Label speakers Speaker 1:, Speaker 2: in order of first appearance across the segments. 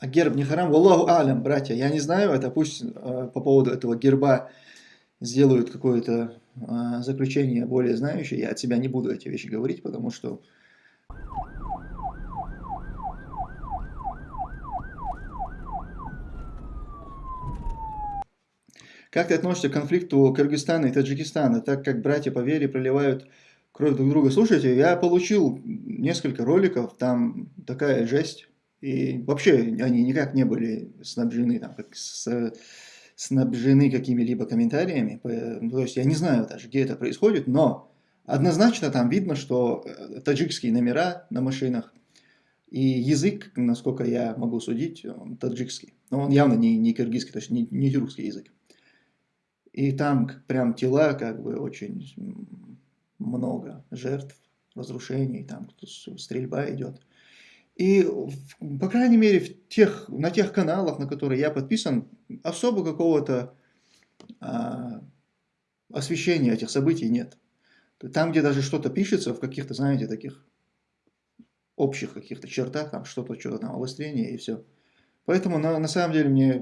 Speaker 1: А герб не харам? Аллаху алям, братья. Я не знаю, это пусть э, по поводу этого герба сделают какое-то э, заключение более знающее. Я от себя не буду эти вещи говорить, потому что Как ты относишься к конфликту Кыргызстана и Таджикистана, так как братья по вере проливают кровь друг друга? Слушайте, я получил несколько роликов, там такая жесть. И вообще они никак не были снабжены, там, как с, снабжены какими-либо комментариями. То есть я не знаю даже, где это происходит, но однозначно там видно, что э, таджикские номера на машинах и язык, насколько я могу судить, он таджикский. Но он явно не, не киргизский, то есть не, не тюркский язык. И там прям тела как бы очень много жертв, разрушений, там стрельба идет. И, по крайней мере, в тех, на тех каналах, на которые я подписан, особо какого-то а, освещения этих событий нет. Там, где даже что-то пишется в каких-то, знаете, таких общих каких-то чертах, там что-то, что-то там, обострение и все. Поэтому на, на самом деле мне,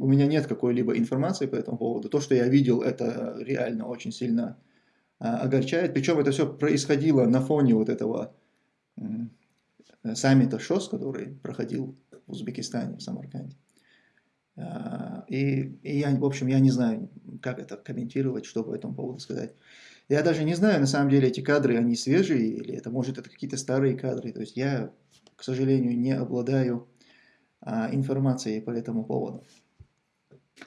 Speaker 1: у меня нет какой-либо информации по этому поводу. То, что я видел, это реально очень сильно а, огорчает. Причем это все происходило на фоне вот этого саммита ШОС, который проходил в Узбекистане, в Самарканде. А, и, и я, в общем, я не знаю, как это комментировать, что по этому поводу сказать. Я даже не знаю, на самом деле, эти кадры, они свежие, или это, может, это какие-то старые кадры. То есть я, к сожалению, не обладаю а, информацией по этому поводу.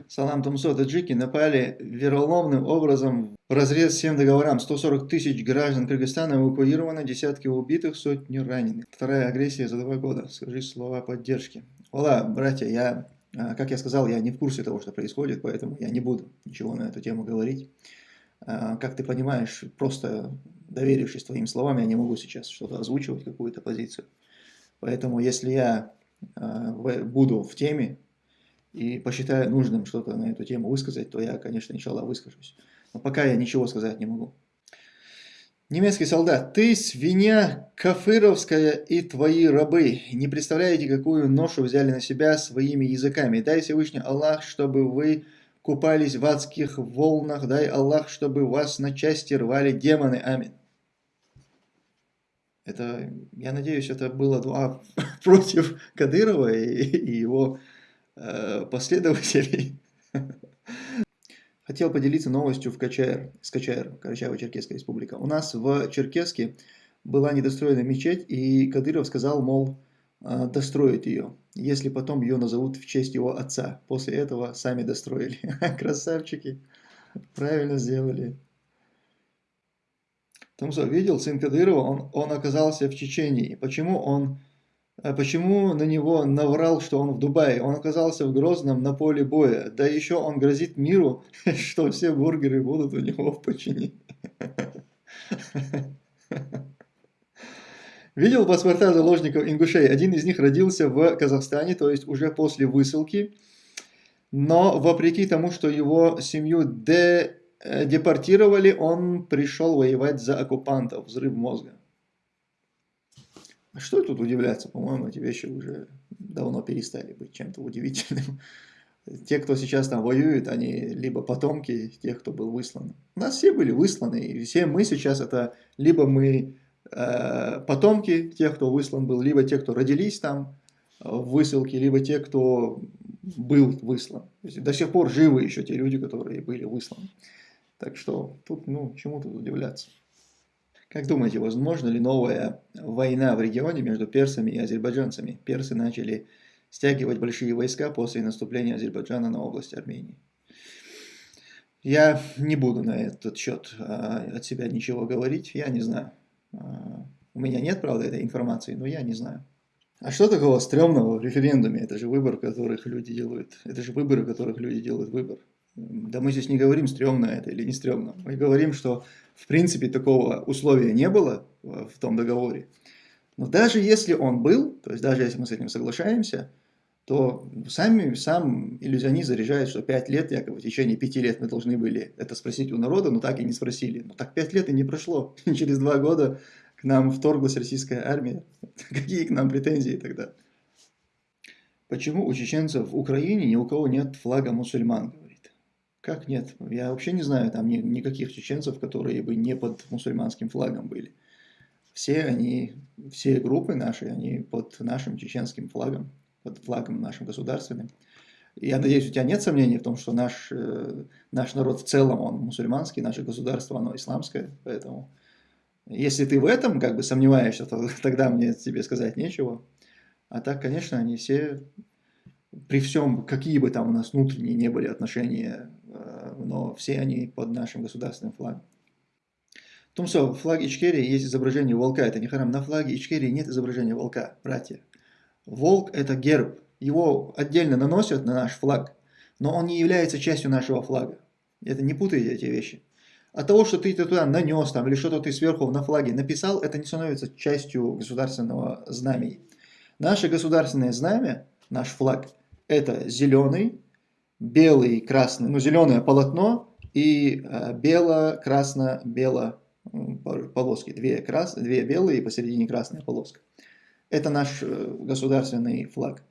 Speaker 1: Салам Тумсо, таджики напали вероломным образом в разрез всем договорам. 140 тысяч граждан Кыргызстана эвакуировано, десятки убитых, сотни раненых. Вторая агрессия за два года. Скажи слова поддержки. Ола, братья, я, а, как я сказал, я не в курсе того, что происходит, поэтому я не буду ничего на эту тему говорить. А, как ты понимаешь, просто доверившись твоим словам, я не могу сейчас что-то озвучивать, какую-то позицию. Поэтому если я а, буду в теме и посчитаю нужным что-то на эту тему высказать, то я, конечно, иншаллах, выскажусь. Но пока я ничего сказать не могу. Немецкий солдат, ты свинья кафыровская и твои рабы. Не представляете, какую ношу взяли на себя своими языками. Дай Всевышний Аллах, чтобы вы купались в адских волнах. Дай Аллах, чтобы вас на части рвали демоны. Аминь. Это, я надеюсь, это было дуа против Кадырова и, и его последователей. Хотел поделиться новостью в КЧР, с КЧР, Карачаево-Черкесская республика. У нас в Черкеске была недостроена мечеть, и Кадыров сказал, мол, э, достроить ее, если потом ее назовут в честь его отца. После этого сами достроили. Красавчики, правильно сделали. Тумсо видел сын Кадырова, он, он оказался в Чечении. Почему он, э, почему на него наврал, что он в Дубае? Он оказался в Грозном на поле боя. Да еще он грозит миру, что все бургеры будут у него в подчинении. Видел паспорта заложников ингушей? Один из них родился в Казахстане, то есть уже после высылки. Но вопреки тому, что его семью Э, депортировали, он пришел воевать за оккупантов, взрыв мозга. Что тут удивляться? По-моему, эти вещи уже давно перестали быть чем-то удивительным. Те, кто сейчас там воюет, они либо потомки тех, кто был выслан. У нас все были высланы, и все мы сейчас это либо мы э, потомки тех, кто выслан был, либо те, кто родились там в высылке, либо те, кто был выслан. До сих пор живы еще те люди, которые были высланы. Так что тут, ну, чему тут удивляться. Как думаете, возможно ли новая война в регионе между персами и азербайджанцами? Персы начали стягивать большие войска после наступления Азербайджана на область Армении. Я не буду на этот счет а, от себя ничего говорить, я не знаю. А, у меня нет, правда, этой информации, но я не знаю. А что такого стрёмного в референдуме? Это же выбор, которых люди делают. Это же выборы, которых люди делают выбор. Да мы здесь не говорим, стрёмно это или не стрёмно. Мы говорим, что в принципе такого условия не было в том договоре. Но даже если он был, то есть даже если мы с этим соглашаемся, то сами, сам иллюзионист заряжает, что 5 лет, якобы в течение 5 лет мы должны были это спросить у народа, но так и не спросили. Но так 5 лет и не прошло. И через 2 года к нам вторглась российская армия. Какие к нам претензии тогда? Почему у чеченцев в Украине ни у кого нет флага мусульман. Как нет? Я вообще не знаю там ни, никаких чеченцев, которые бы не под мусульманским флагом были. Все они, все группы наши, они под нашим чеченским флагом, под флагом нашим государственным. Я надеюсь, у тебя нет сомнений в том, что наш, э, наш народ в целом, он мусульманский, наше государство, оно исламское, поэтому если ты в этом как бы сомневаешься, то тогда мне тебе сказать нечего. А так, конечно, они все, при всем, какие бы там у нас внутренние не были отношения, э, но все они под нашим государственным флагом. Тумсо, в флаге Ичкерии есть изображение волка, это не харам. На флаге Ичкерии нет изображения волка, братья. Волк – это герб, его отдельно наносят на наш флаг, но он не является частью нашего флага. Это не путайте эти вещи. От того, что ты это туда нанес там, или что-то ты сверху на флаге написал, это не становится частью государственного знамени. Наше государственное знамя, наш флаг, это зеленый, белый, красный, ну зеленое полотно и э, бело-красно-бело полоски. Две, крас, две белые и посередине красная полоска. Это наш э, государственный флаг.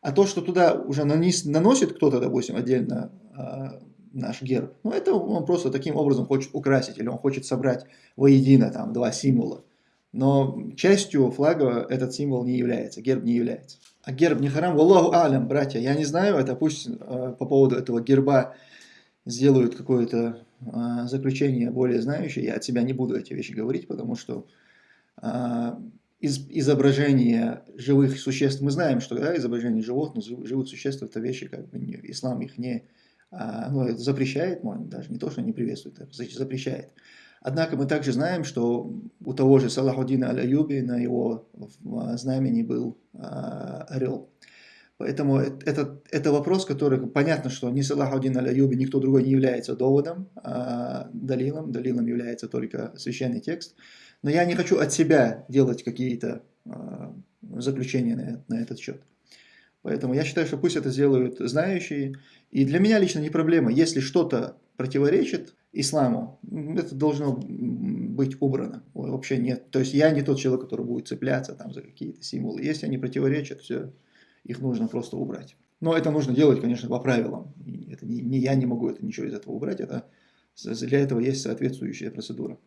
Speaker 1: А то, что туда уже нанес, наносит кто-то, допустим, отдельно э, наш герб, ну это он просто таким образом хочет украсить, или он хочет собрать воедино там два символа. Но частью флага этот символ не является, герб не является. А герб не харам, Аллаху алям, братья, я не знаю, это пусть э, по поводу этого герба сделают какое-то э, заключение более знающее, я от себя не буду эти вещи говорить, потому что э, из, изображение живых существ, мы знаем, что да, изображение животных, живых существ, это вещи, как бы не, ислам их не а, ну, запрещает, может, даже не то, что не приветствует, а запрещает. Однако мы также знаем, что у того же Салахудина Аль-Аюби на его знамени был а, орел. Поэтому это, это вопрос, который, понятно, что ни Салахудин Аль-Аюби, никто другой не является доводом, а далилом. Далилом является только священный текст. Но я не хочу от себя делать какие-то а, заключения на этот счет. Поэтому я считаю, что пусть это сделают знающие. И для меня лично не проблема. Если что-то противоречит исламу, это должно быть убрано. Вообще нет. То есть я не тот человек, который будет цепляться там за какие-то символы. Если они противоречат, все, их нужно просто убрать. Но это нужно делать, конечно, по правилам. Это не, не я не могу это ничего из этого убрать. Это, для этого есть соответствующая процедура.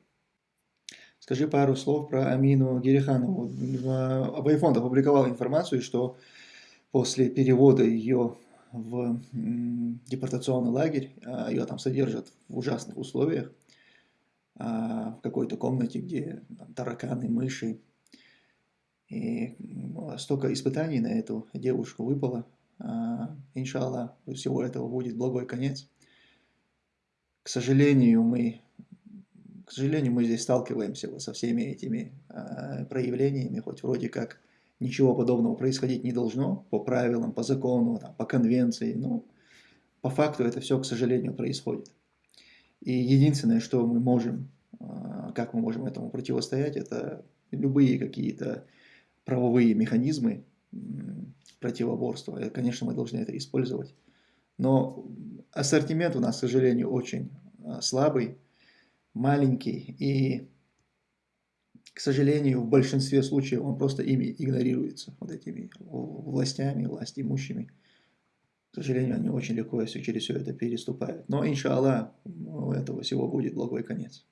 Speaker 1: Скажи пару слов про Амину Гериханову. Абайфонд опубликовал информацию, что после перевода ее в депортационный лагерь, а, ее там содержат в ужасных условиях, а, в какой-то комнате, где тараканы, мыши. И столько испытаний на эту девушку выпало. А, иншаллах, всего этого будет благой конец. К сожалению, мы, к сожалению, мы здесь сталкиваемся со всеми этими проявлениями, хоть вроде как ничего подобного происходить не должно по правилам, по закону, там, по конвенции, но по факту это все, к сожалению, происходит. И единственное, что мы можем, а, как мы можем этому противостоять, это любые какие-то правовые механизмы противоборства. И, конечно, мы должны это использовать. Но ассортимент у нас, к сожалению, очень а, слабый, маленький, и к сожалению, в большинстве случаев он просто ими игнорируется, вот этими властями, власть имущими. К сожалению, они очень легко все через все это переступают. Но, иншаллах, у этого всего будет благой конец.